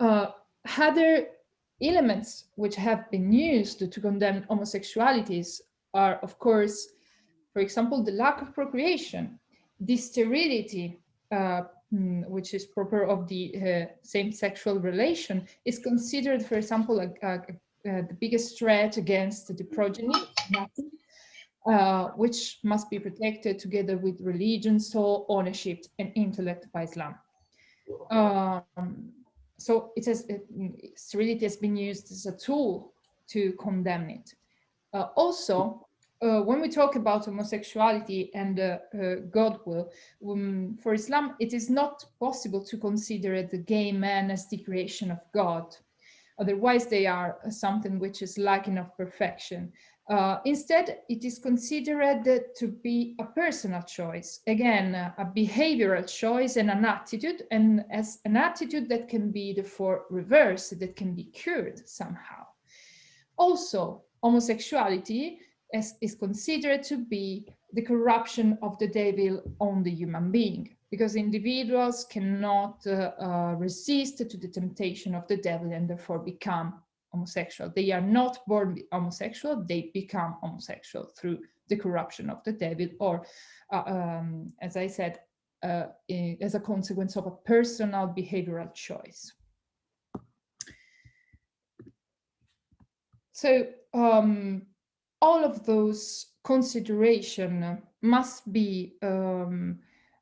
Uh, elements which have been used to condemn homosexualities are, of course, for example, the lack of procreation, the sterility, uh, mm, which is proper of the uh, same sexual relation, is considered, for example, a, a, a, the biggest threat against the progeny, uh, which must be protected together with religion, soul, ownership, and intellect by Islam. Um, so it has it, sterility has been used as a tool to condemn it. Uh, also, uh, when we talk about homosexuality and uh, uh God will, um, for Islam, it is not possible to consider the gay man as the creation of God. Otherwise, they are something which is lacking of perfection. Uh, instead, it is considered to be a personal choice, again, a behavioral choice and an attitude, and as an attitude that can be therefore reversed, that can be cured somehow. Also, homosexuality is, is considered to be the corruption of the devil on the human being, because individuals cannot uh, uh, resist to the temptation of the devil and therefore become homosexual. They are not born homosexual, they become homosexual through the corruption of the devil or, uh, um, as I said, uh, as a consequence of a personal behavioral choice. So um, all of those consideration must be um,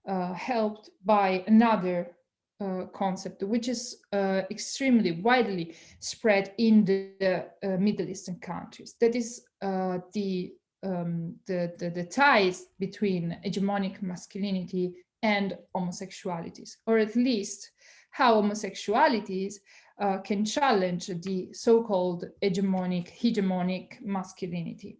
uh, helped by another uh, concept, which is uh, extremely widely spread in the uh, Middle Eastern countries. That is uh, the, um, the, the, the, ties between hegemonic masculinity and homosexualities, or at least how homosexualities uh, can challenge the so-called hegemonic, hegemonic masculinity.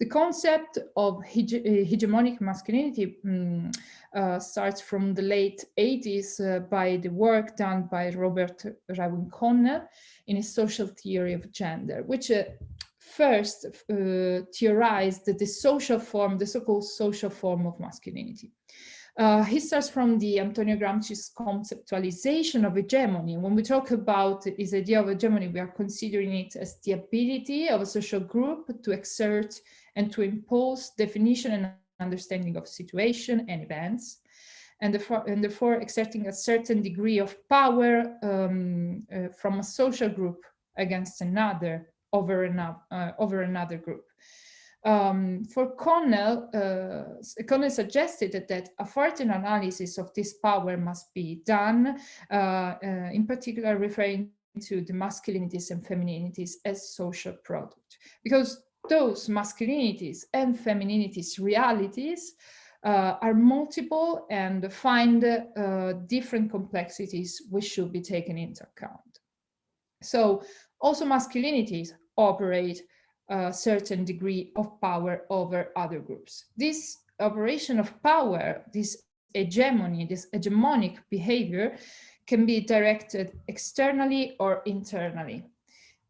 The concept of hege uh, hegemonic masculinity um, uh, starts from the late 80s uh, by the work done by Robert Irwin Connell in his social theory of gender, which uh, first uh, theorized the social form, the so-called social form of masculinity. Uh, he starts from the Antonio Gramsci's conceptualization of hegemony. When we talk about his idea of hegemony, we are considering it as the ability of a social group to exert and to impose definition and understanding of situation and events, and therefore, and therefore exerting a certain degree of power um, uh, from a social group against another over, another, uh, over another group. Um, for Connell, uh, Connell suggested that, a further analysis of this power must be done, uh, uh, in particular referring to the masculinities and femininities as social product. Because those masculinities and femininities realities uh, are multiple and find uh, different complexities which should be taken into account. So also masculinities operate a certain degree of power over other groups. This operation of power, this hegemony, this hegemonic behavior can be directed externally or internally.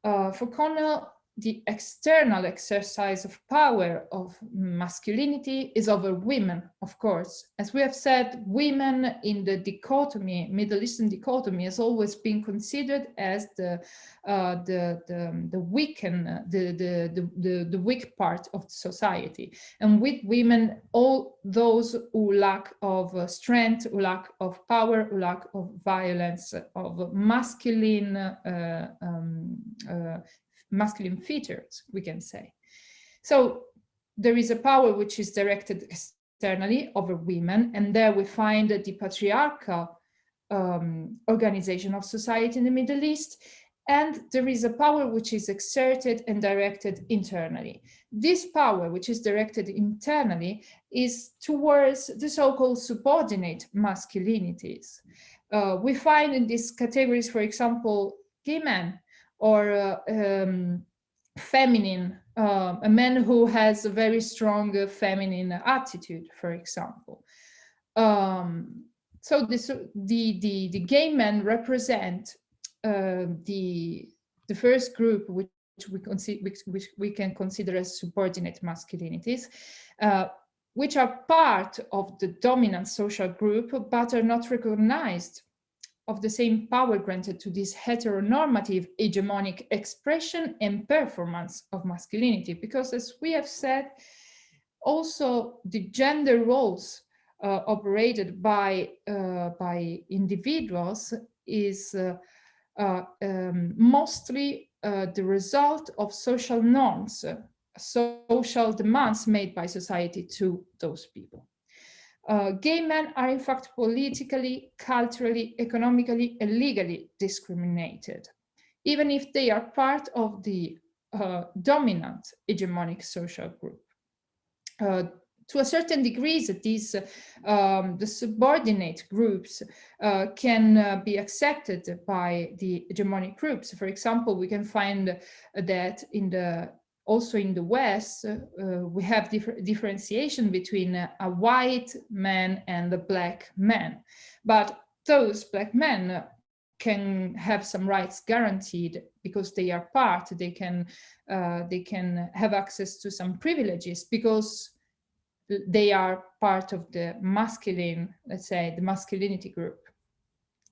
Uh, for Connell, the external exercise of power of masculinity is over women, of course. As we have said, women in the dichotomy, Middle Eastern dichotomy, has always been considered as the uh, the, the the weak and the, the the the weak part of society, and with women, all those who lack of strength, who lack of power, who lack of violence, of masculine uh, um, uh, masculine features, we can say. So there is a power which is directed externally over women, and there we find the patriarchal um, organization of society in the Middle East, and there is a power which is exerted and directed internally. This power, which is directed internally, is towards the so-called subordinate masculinities. Uh, we find in these categories, for example, gay men, or uh, um, feminine, uh, a man who has a very strong uh, feminine attitude, for example. Um, so this, the, the, the gay men represent uh, the, the first group which we, which, which we can consider as subordinate masculinities, uh, which are part of the dominant social group, but are not recognized of the same power granted to this heteronormative hegemonic expression and performance of masculinity. Because as we have said, also the gender roles uh, operated by, uh, by individuals is uh, uh um, mostly uh, the result of social norms, social demands made by society to those people. Uh, gay men are in fact politically, culturally, economically, and legally discriminated, even if they are part of the uh, dominant hegemonic social group. Uh, to a certain degree, that these um, the subordinate groups uh, can uh, be accepted by the hegemonic groups. For example, we can find that in the also in the West, uh, we have differ differentiation between a, a white man and a black man. But those black men can have some rights guaranteed because they are part, they can, uh, they can have access to some privileges because they are part of the masculine, let's say, the masculinity group.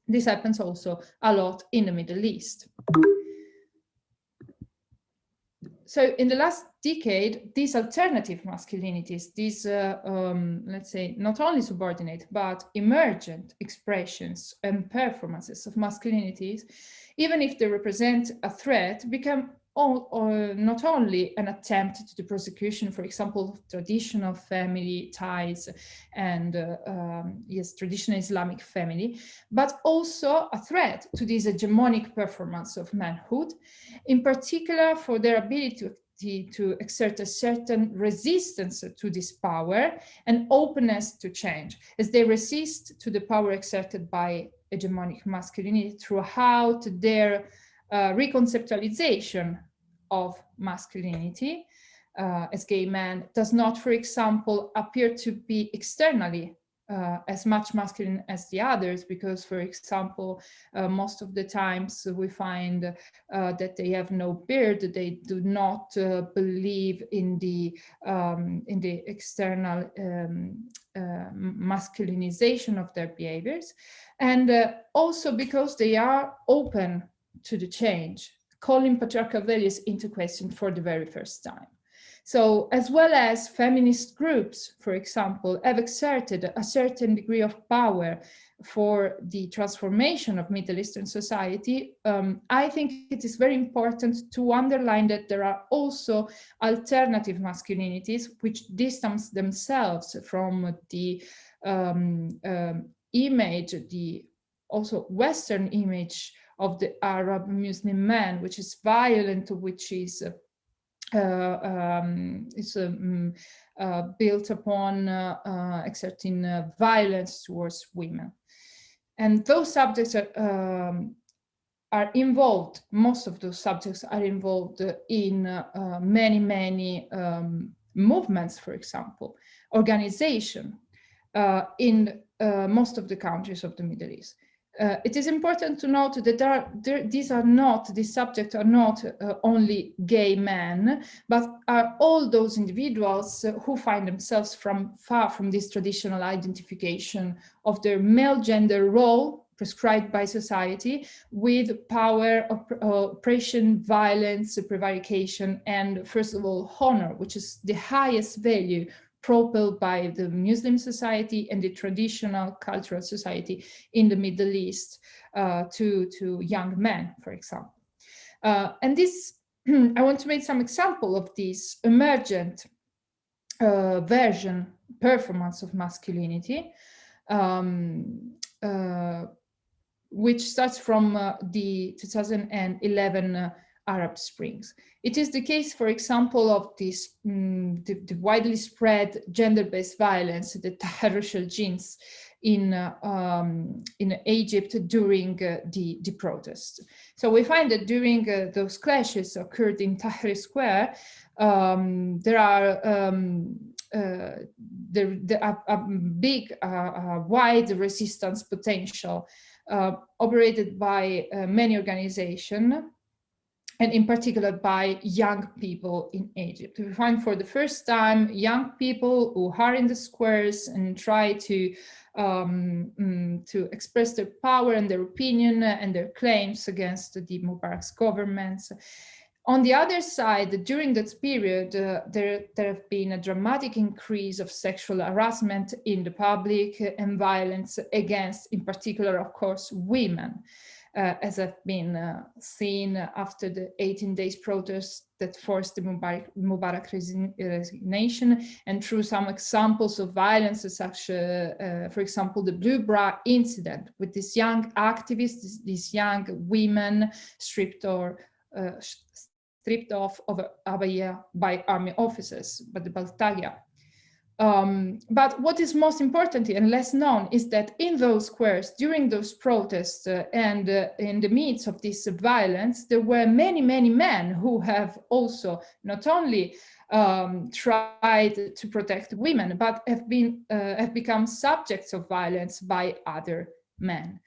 This happens also a lot in the Middle East so in the last decade, these alternative masculinities, these, uh, um, let's say, not only subordinate, but emergent expressions and performances of masculinities, even if they represent a threat, become all, or not only an attempt to the prosecution, for example, traditional family ties and uh, um, yes, traditional Islamic family, but also a threat to this hegemonic performance of manhood, in particular for their ability to to exert a certain resistance to this power and openness to change as they resist to the power exerted by hegemonic masculinity throughout their uh, reconceptualization of masculinity. Uh, as gay men does not, for example, appear to be externally uh, as much masculine as the others because for example uh, most of the times we find uh, that they have no beard they do not uh, believe in the um, in the external um, uh, masculinization of their behaviors. And uh, also because they are open to the change calling patriarchal values into question for the very first time. So as well as feminist groups, for example, have exerted a certain degree of power for the transformation of Middle Eastern society, um, I think it is very important to underline that there are also alternative masculinities which distance themselves from the um, um, image, the also Western image of the Arab Muslim man, which is violent, which is uh, uh, um, is um, uh, built upon uh, exerting violence towards women. And those subjects are, um, are involved, most of those subjects are involved in uh, many, many um, movements, for example, organization uh, in uh, most of the countries of the Middle East. Uh, it is important to note that there there, these are not, these subjects are not uh, only gay men, but are all those individuals uh, who find themselves from far from this traditional identification of their male gender role prescribed by society with power, op oppression, violence, prevarication, and first of all, honor, which is the highest value propelled by the Muslim society and the traditional cultural society in the Middle East uh, to, to young men, for example. Uh, and this, *clears throat* I want to make some example of this emergent uh, version, performance of masculinity, um, uh, which starts from uh, the 2011 uh, Arab Springs. It is the case, for example, of this um, the, the, widely spread gender-based violence, the Tahrir genes in uh, um, in Egypt during uh, the the protests. So we find that during uh, those clashes occurred in Tahrir Square, um, there are um, uh, there, there are a big, uh, uh, wide resistance potential operated by many organizations and in particular by young people in Egypt. We find for the first time young people who are in the squares and try to um, um, to express their power and their opinion and their claims against the Mubarak's governments. On the other side, during that period, uh, there, there have been a dramatic increase of sexual harassment in the public and violence against, in particular, of course, women uh, as have been uh, seen after the 18 days protests that forced the Mubarak, Mubarak resignation and through some examples of violence such, uh, uh, for example, the Blue Bra incident with these young activists, these young women stripped or uh, stripped off of abaya by army officers, by the Baltagia. Um, but what is most important and less known is that in those squares, during those protests uh, and uh, in the midst of this violence, there were many, many men who have also not only um, tried to protect women, but have been uh, have become subjects of violence by other men.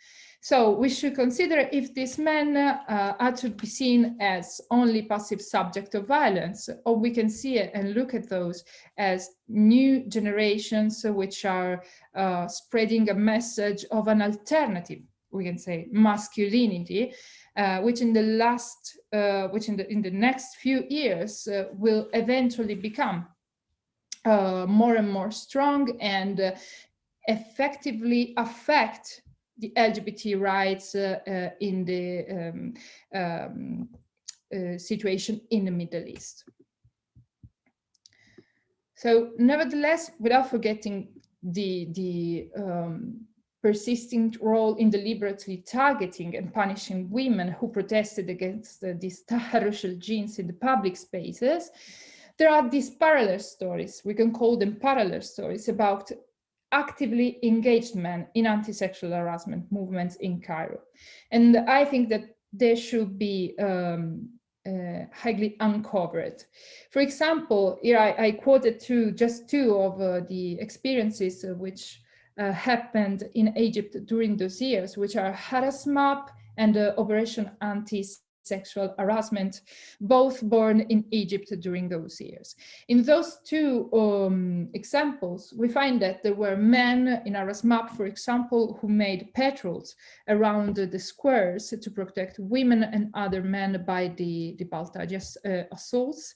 So we should consider if these men uh, are to be seen as only passive subject of violence, or we can see it and look at those as new generations which are uh, spreading a message of an alternative, we can say masculinity, uh, which in the last, uh, which in the, in the next few years uh, will eventually become uh, more and more strong and effectively affect the LGBT rights uh, uh, in the um, um, uh, situation in the Middle East. So nevertheless, without forgetting the, the um, persisting role in deliberately targeting and punishing women who protested against uh, these Taharrush jinsi in the public spaces, there are these parallel stories, we can call them parallel stories about actively engaged men in anti-sexual harassment movements in Cairo. And I think that they should be um, uh, highly uncovered. For example, here I, I quoted two, just two of uh, the experiences uh, which uh, happened in Egypt during those years, which are HarassMap and Operation Anti sexual harassment, both born in Egypt during those years. In those two um, examples, we find that there were men in HarassMap, for example, who made patrols around the squares to protect women and other men by the, the Baltagias uh, assaults.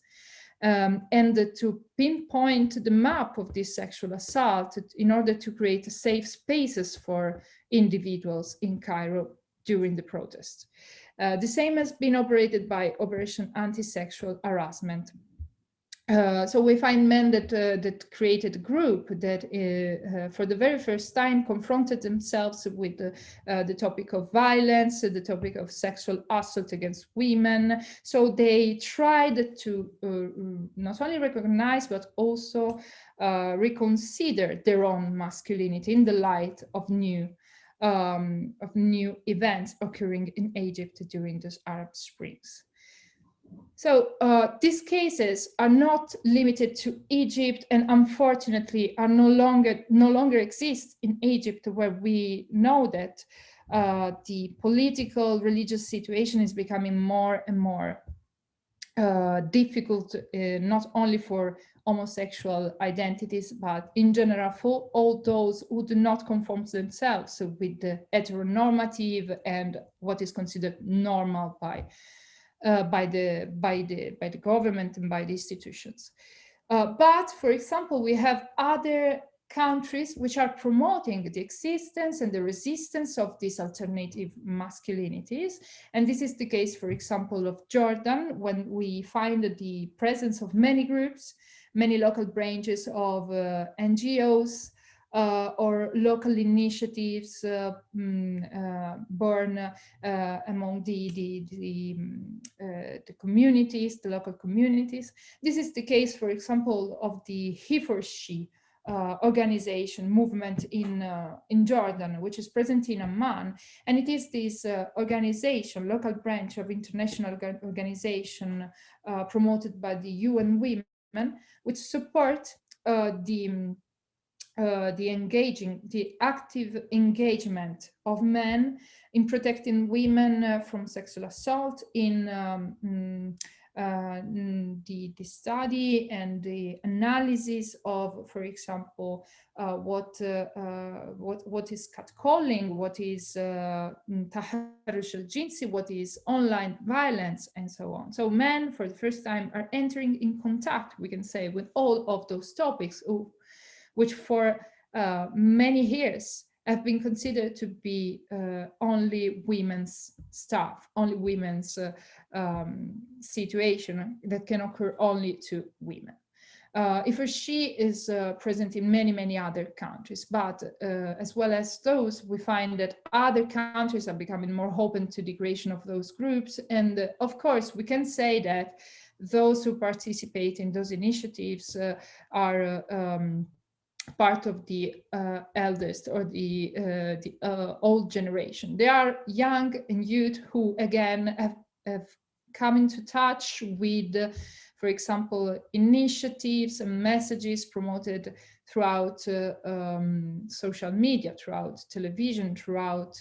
Um, and to pinpoint the map of this sexual assault in order to create safe spaces for individuals in Cairo during the protest. Uh, the same has been operated by Operation Anti-Sexual Harassment. Uh, so we find men that uh, that created a group that uh, uh for the very first time confronted themselves with uh, the topic of violence, the topic of sexual assault against women. So they tried to not only recognize but also reconsider their own masculinity in the light of new um, of new events occurring in Egypt during those Arab Springs. So uh, these cases are not limited to Egypt and unfortunately are no longer no longer exist in Egypt where we know that uh, the political religious situation is becoming more and more uh, difficult, uh, not only for homosexual identities, but in general for all those who do not conform themselves with the heteronormative and what is considered normal by uh, by the by the by the government and by the institutions. Uh, but for example, we have other countries which are promoting the existence and the resistance of these alternative masculinities. And this is the case, for example, of Jordan, when we find the presence of many groups, many local branches of uh, NGOs, uh, or local initiatives uh, mm, uh, born uh, among the, the, the, mm, the, communities, the local communities. This is the case, for example, of the HeForShe uh, organization movement in uh, in Jordan, which is present in Amman, and it is this uh, organization, local branch of international organization uh, promoted by the UN Women, which support uh, the uh, the engaging, the active engagement of men in protecting women from sexual assault, in um, mm, the, the study and the analysis of, for example, uh, what, uh, uh what, what is catcalling, what is uh, taharrush al-jinsi, what is online violence, and so on. So men, for the first time, are entering in contact, we can say, with all of those topics, which for uh, many years have been considered to be uh, only women's stuff, only women's uh, um, situation that can occur only to women. Uh, HeForShe is uh, present in many, many other countries, but uh, as well as those, we find that other countries are becoming more open to the creation of those groups. And uh, of course, we can say that those who participate in those initiatives are um, part of the uh, eldest or the, uh, the uh, old generation. They are young and youth who, again, have, have come into touch with, for example, initiatives and messages promoted throughout uh, um, social media, throughout television, throughout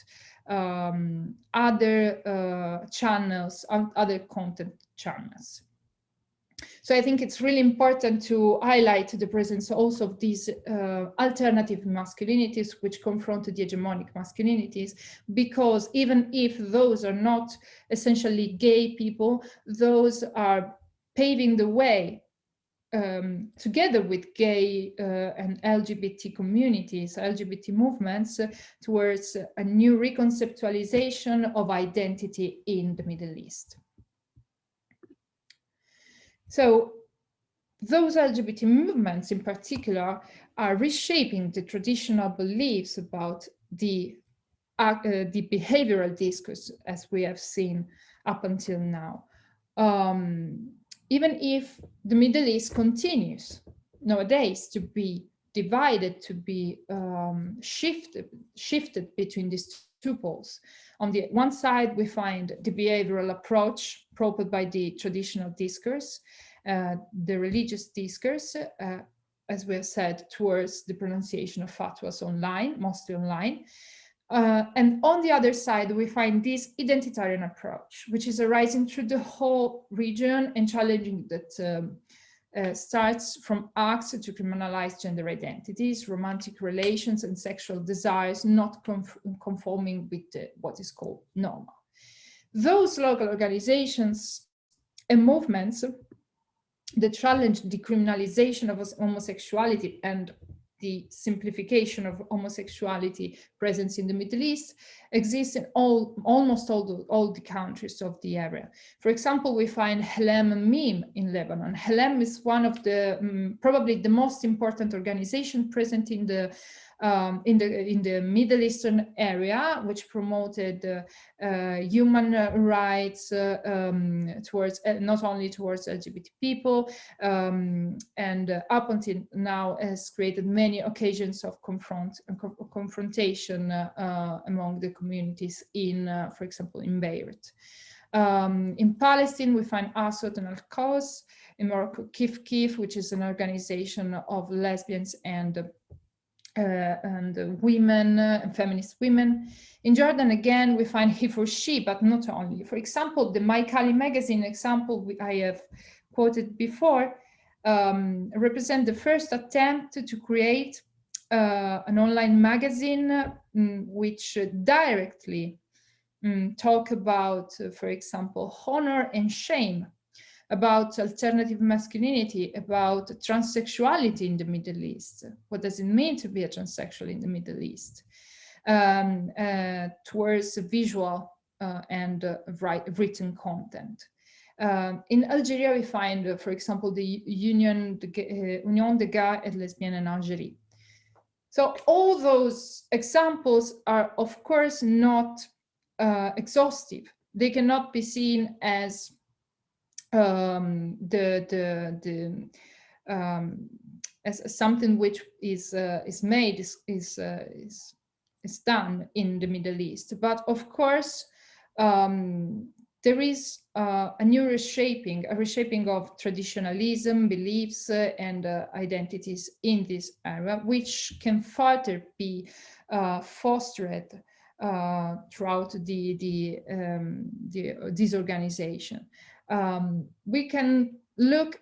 um, other uh, channels, other content channels. So I think it's really important to highlight the presence also of these uh, alternative masculinities which confront the hegemonic masculinities, because even if those are not essentially gay people, those are paving the way um, together with gay uh, and LGBT communities, LGBT movements, uh, towards a new reconceptualization of identity in the Middle East. So those LGBT movements in particular are reshaping the traditional beliefs about the, uh, the behavioral discourse as we have seen up until now. Um, even if the Middle East continues nowadays to be divided, to be um, shifted, shifted between these two poles. On the one side, we find the behavioral approach propped by the traditional discourse, uh, the religious discourse, uh, as we have said, towards the pronunciation of fatwas online, mostly online. Uh, and on the other side, we find this identitarian approach, which is arising through the whole region and challenging that um, uh, starts from acts to criminalize gender identities, romantic relations and sexual desires not conforming with the, what is called normal. Those local organizations and movements that challenge the criminalization of homosexuality and the simplification of homosexuality presence in the Middle East exists in all, almost all the, all the countries of the area. For example, we find Helem Meem in Lebanon. Helem is one of the, um, probably the most important organization present in the um, in the in the Middle Eastern area, which promoted uh, uh, human rights uh, um, towards not only towards LGBT people, um, and up until now has created many occasions of confront confrontation among the communities in, for example, in Beirut. Um, in Palestine, we find Aswat and Al-Qaws. In Morocco, Kif Kif, which is an organization of lesbians and and uh, women uh, feminist women. In Jordan, again, we find HeForShe, but not only. For example, the My.Kali magazine example I have quoted before um, represent the first attempt to create uh, an online magazine um, which directly um, talk about, uh, for example, honor and shame about alternative masculinity, about transsexuality in the Middle East. What does it mean to be a transsexual in the Middle East? Um, uh, towards visual uh, and uh, write, written content. Um, in Algeria, we find, uh, for example, the Union, the, uh, Union des Gays et Lesbiennes en Algérie. So all those examples are, of course, not uh, exhaustive. They cannot be seen as um, the the the um, as something which is uh, is made is is, uh, is is done in the Middle East. But of course, um, there is uh, a new reshaping, a reshaping of traditionalism, beliefs, uh, and uh, identities in this area, which can further be uh, fostered throughout the the, um, the this organization um, we can look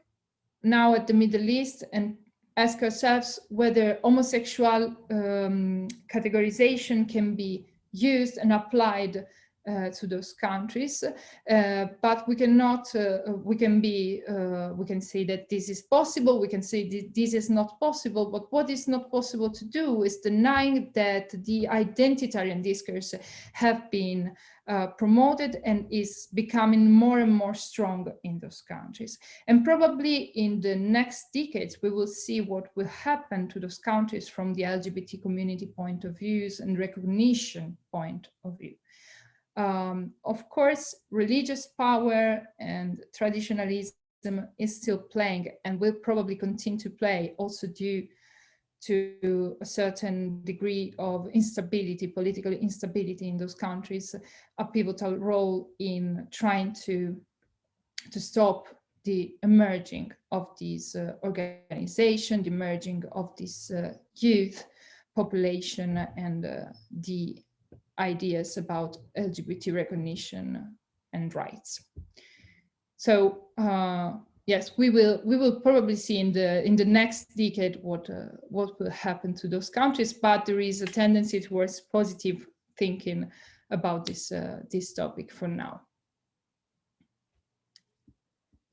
now at the Middle East and ask ourselves whether homosexual um, categorization can be used and applied to those countries, uh, but we cannot, uh, we can be, uh, we can say that this is possible, we can say that this is not possible, but what is not possible to do is denying that the identitarian discourse have been uh, promoted and is becoming more and more strong in those countries. And probably in the next decades, we will see what will happen to those countries from the LGBT community point of views and recognition point of view. Um, of course, religious power and traditionalism is still playing and will probably continue to play also due to a certain degree of instability, political instability in those countries, a pivotal role in trying to, to stop the emerging of these uh, organization, the emerging of this uh, youth population and uh, the ideas about LGBT recognition and rights. So uh, yes, we will we will probably see in the in the next decade what uh, what will happen to those countries, but there is a tendency towards positive thinking about this uh, this topic for now.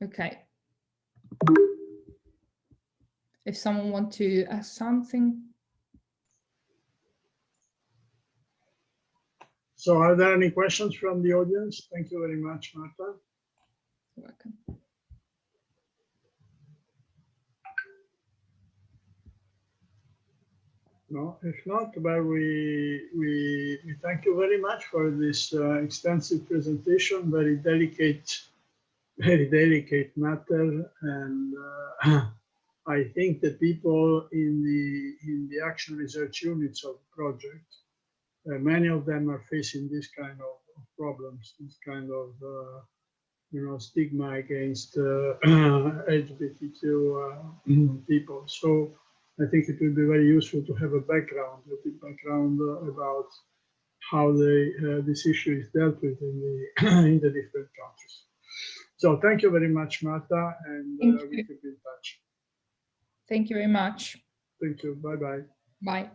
Okay. If someone want to ask something. So are there any questions from the audience? Thank you very much, Marta. You're welcome. No, if not, well, we, we, we thank you very much for this uh, extensive presentation, very delicate, *laughs* very delicate matter. And uh, *clears throat* I think the people in the, in the action research units of the project many of them are facing this kind of, of problems, this kind of uh, you know stigma against uh, *clears throat* LGBTQ uh, *clears throat* people. So I think it will be very useful to have a background, a bit background uh, about how the this issue is dealt with in the *clears throat* in the different countries. So thank you very much, Marta, and we keep in touch. Thank you very much. Thank you. Bye-bye. Bye.